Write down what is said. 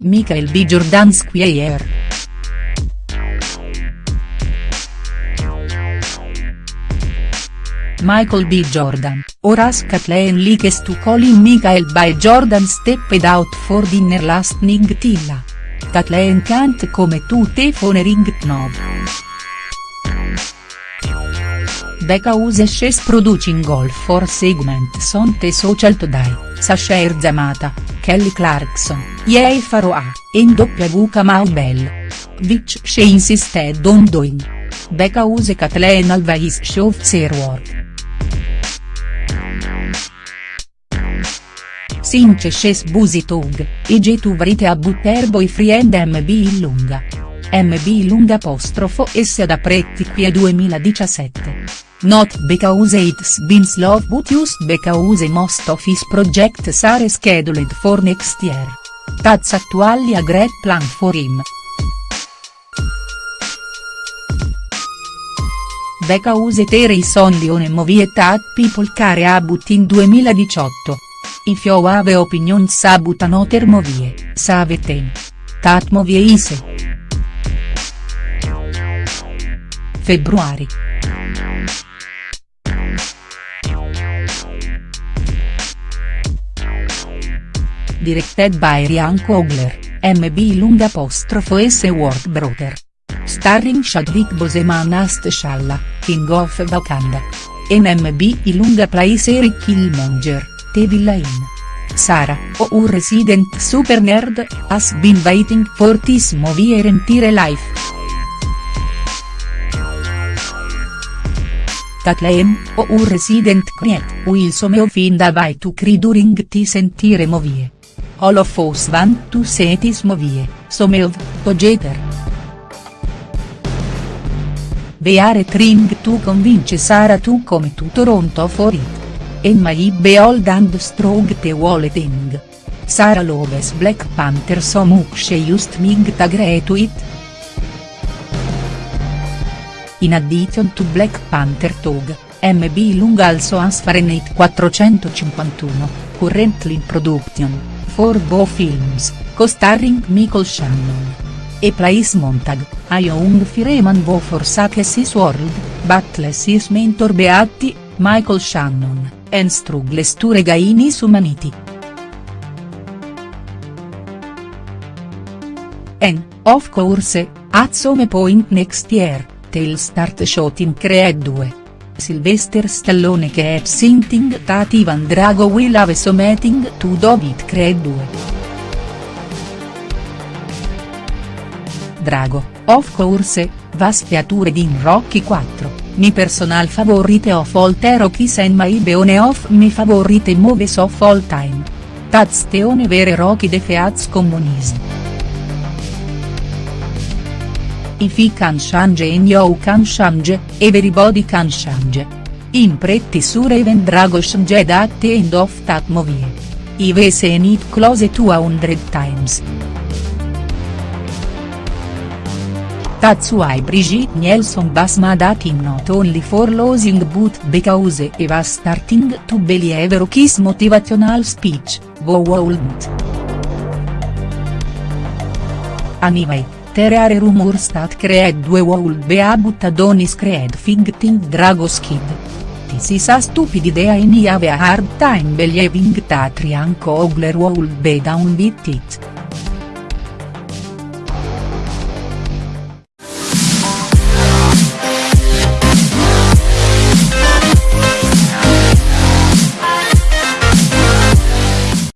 Michael B. Jordan Squire. Michael B. Jordan, Horace Kathleen likes to calling Michael B. Jordan stepped out for dinner last night Tilla. Kathleen can't come to the phone ring knob. Because she's producing golf for segments on the social today, Sasha Erzamata, Kelly Clarkson, Yei Faroa, and W. Kamau Bell. Which she insisted on doing. Because Kathleen always shows her work. Since she's busy tog, IG to write about her boyfriend MB Illunga. MB Illunga apostrofo S da Pretti qui 2017. Not because it's been slow but just because most of his projects are scheduled for next year. That's actually a great plan for him. Because there is only one movie that people care about in 2018. If you have opinions about another movie, save them. That movie is February. Directed by Ryan Coogler, MB Lung apostrofo S Work Brother. Starring Chadwick Boseman as T'Challa, King of Wakanda. NMB Ilunga plays Eric Killmonger, The Villain. Sara, our resident super nerd, has been waiting for this movie her entire life. Kathleen, our resident creep, will some find a way to cry during this entire movie. All of us want to see this movie, some of, together. We are trying to convince Sara to come to Toronto for it. And my behold and strong the whole thing. Sara loves Black Panther so much just might agree to it. In addition to Black Panther Tog, MB Lung also has Fahrenheit 451, currently in production, for both films, co-starring Michael Shannon. E plays Montag, young fireman who forsakes his world, battles his mentor Beatti, Michael Shannon, and struggles to regain his humanity. And, of course, at some point next year, they'll start shooting Creed 2. Sylvester Stallone keeps hinting that Ivan Drago will have something to do with Creed 2. Drago, of course, was featured in Rocky 4, mi personal favorite of all the Rockies and my one of my favorite movies of all time. Only vere Rocky defeats communism. If he can change and you can change, everybody can change. In pretty sure even Drago changed at the end of that movie. I've seen it close to a hundred times. That's why Brigitte Nielsen was mad at him not only for losing but because he was starting to believe Rocky's motivational speech, who wouldn't. Anyway, there are rumors that Creed 2 will be about Adonis Creed fighting Drago's kid. This is a stupid idea and I have a hard time believing that Ryan Coogler will be down with it.